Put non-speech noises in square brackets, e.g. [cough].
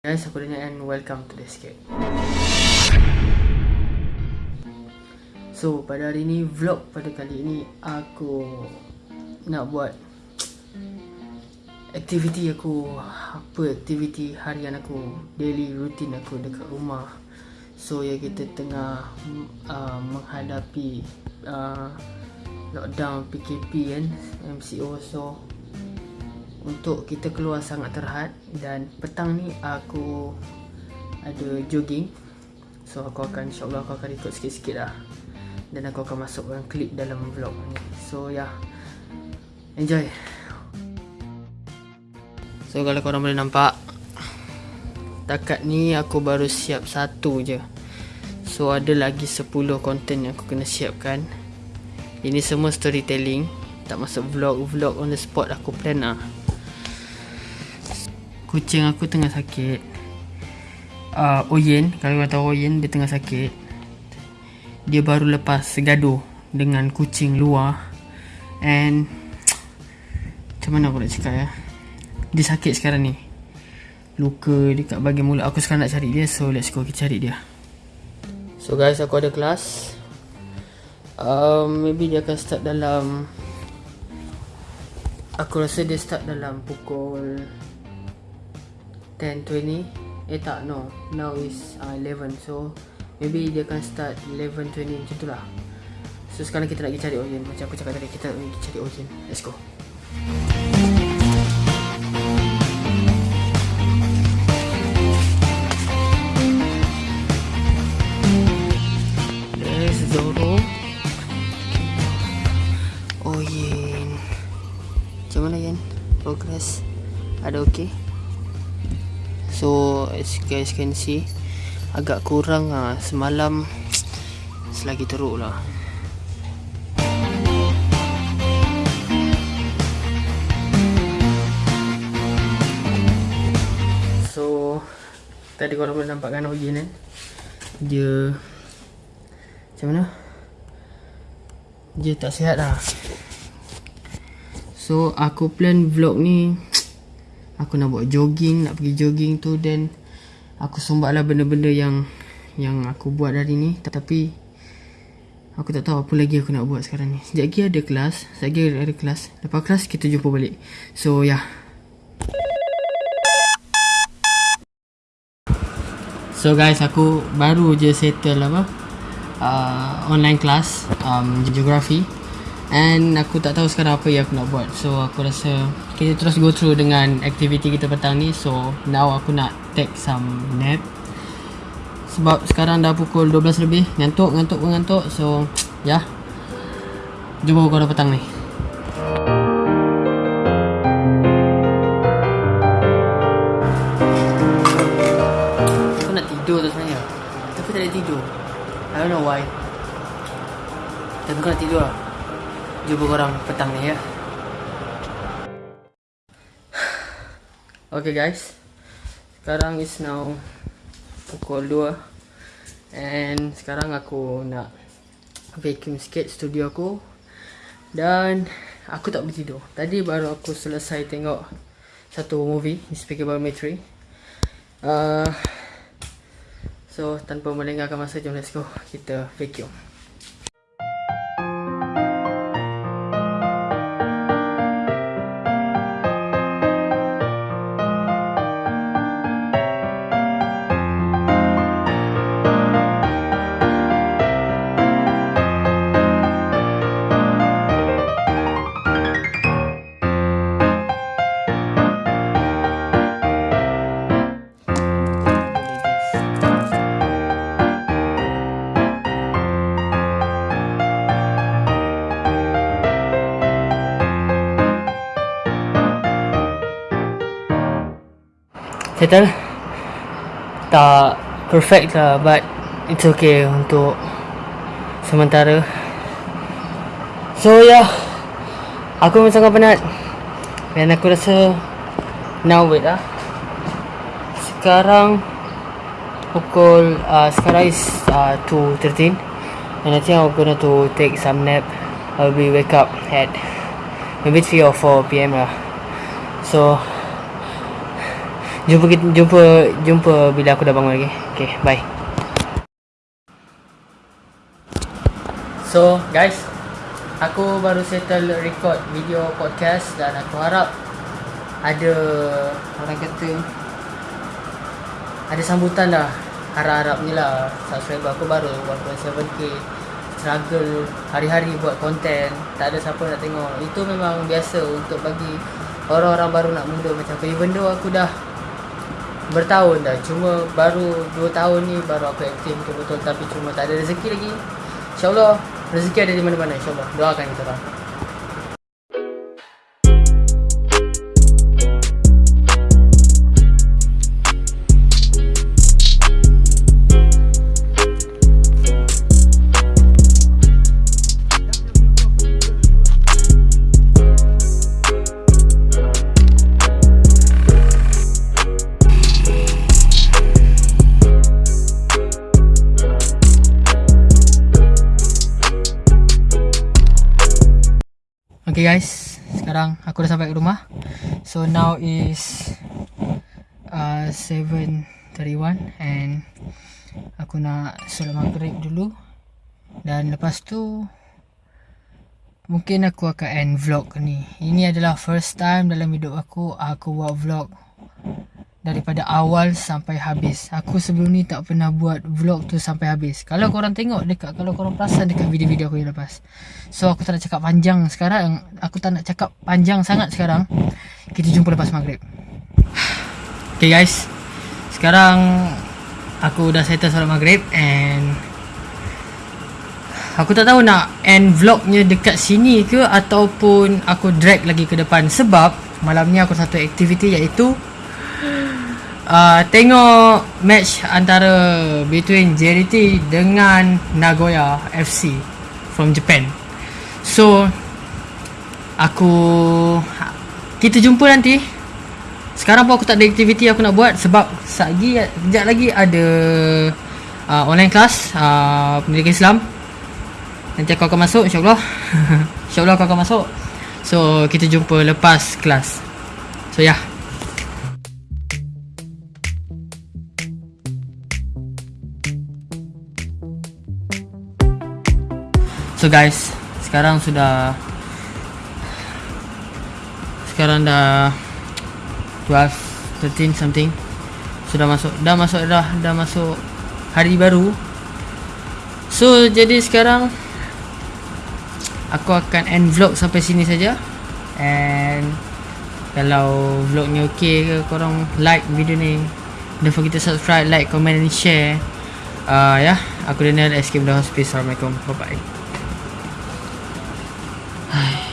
Guys, aku Daniel and welcome to the escape. So, pada hari ni vlog pada kali ini aku nak buat aktiviti aku apa aktiviti harian aku daily routine aku dekat rumah so ya kita tengah uh, menghadapi uh, lockdown PKP kan MCO so untuk kita keluar sangat terhad. Dan petang ni aku ada jogging. So aku akan insyaAllah aku akan ikut sikit-sikit lah. Dan aku akan masukkan klip dalam vlog ni. So yeah. enjoy. So kalau korang boleh nampak Takat ni aku baru siap satu je. So ada lagi 10 konten yang aku kena siapkan. Ini semua storytelling. Tak masuk vlog-vlog on the spot aku plan lah Kucing aku tengah sakit. Uh, Oyen Kalau korang tahu Oyen dia tengah sakit. Dia baru lepas gaduh Dengan kucing luar. And Macam mana aku nak cakap ya? Dia sakit sekarang ni. Luka dekat bahagian mulut. Aku sekarang nak cari dia So let's go kita cari dia. So guys aku ada kelas. Um, Maybe dia akan start dalam Aku rasa dia start dalam pukul 10.20 Eh tak no. Now is uh, 11 So Maybe dia akan start 11.20 macam tu lah. So sekarang kita nak pergi cari Oyen Macam aku cakap tadi Kita nak pergi cari Oyen Let's go. Progress? Ada okey so as guys can see agak kurang ah. Semalam selagi teruk lah. So tadi korang boleh nampak kan Oyin kan dia macam mana? Dia tak sihat lah. So aku plan vlog ni Aku nak buat jogging Nak pergi jogging tu Then Aku sumbat lah benda-benda yang Yang aku buat hari ni. Tapi Aku tak tahu apa lagi aku nak buat sekarang ni. Sekejap lagi ada kelas Sekejap lagi ada kelas. Lepas kelas kita jumpa balik. So ya. Yeah. So guys aku baru je settle apa uh, Online class um, Geography And aku tak tahu sekarang apa yang aku nak buat. So aku rasa Kita terus go through dengan aktiviti kita petang ni. So now aku nak take some nap. Sebab sekarang dah pukul 12 lebih. Ngantuk, ngantuk, ngantuk. So [tsk] ya. Yeah. Jumpa korang petang ni. Aku nak tidur tu sebenarnya. Tapi tak tidur. I don't know why. Tapi aku nak tidur lah jumpa korang petang ni ya. Okay guys. Sekarang is now pukul 2. And sekarang aku nak vacuum sikit studio aku. Dan aku tak boleh tidur. Tadi baru aku selesai tengok satu movie, Me 3. Uh, so tanpa melengahkan masa, jom let's go. Kita vacuum. Settle tak perfect lah but it's okay untuk sementara. So yeah aku memang sangat penat. Dan aku rasa now wait lah. Sekarang pukul uh, sekarang is uh, 2.13 and I think I'm gonna to take some nap. I'll be wake up at maybe 3 or 4 pm lah. So Jumpa jumpa jumpa bila aku dah bangun lagi. Okay, bye. So, guys, aku baru settle record video podcast dan aku harap ada orang kata ada sambutan lah harap-harapnya lah subscriber aku baru 1.7k struggle hari-hari buat konten tak ada siapa nak tengok itu memang biasa untuk bagi orang-orang baru nak muda macam aku even though aku dah bertahun dah. Cuma baru 2 tahun ni baru aku aktif betul-betul tapi cuma tak ada rezeki lagi. insyaAllah rezeki ada di mana-mana insyaAllah. Doakan kita orang Okay guys, sekarang aku dah sampai ke rumah. So now is uh, 7.31 and aku nak solat maghrib dulu. Dan lepas tu mungkin aku akan end vlog ni. Ini adalah first time dalam hidup aku aku buat vlog daripada awal sampai habis. Aku sebelum ni tak pernah buat vlog tu sampai habis. Kalau korang tengok dekat kalau korang perasan dekat video-video aku yang lepas. So aku tak nak cakap panjang sekarang. Aku tak nak cakap panjang sangat sekarang. Kita jumpa lepas maghrib. Okay guys. Sekarang aku dah settle solat maghrib and aku tak tahu nak end vlognya dekat sini ke ataupun aku drag lagi ke depan sebab malam ni aku satu aktiviti iaitu uh, tengok match antara between JRT dengan Nagoya FC from Japan. So aku kita jumpa nanti. Sekarang pun aku tak ada aktiviti aku nak buat sebab lagi kejap lagi ada uh, online class uh, pendidikan Islam. Nanti aku akan masuk insya-Allah. [laughs] insya-Allah aku akan masuk. So kita jumpa lepas kelas. So. Yeah. So guys, sekarang sudah sekarang dah 12 13 something. Sudah masuk dah masuk dah dah masuk hari baru. So jadi sekarang aku akan end vlog sampai sini saja. And kalau vlog ni okey ke korang like video ni. Don't forget to subscribe, like, comment and share. Uh, ya, yeah. aku Daniel Escape the Hospice. Assalamualaikum. Bye bye. 唉。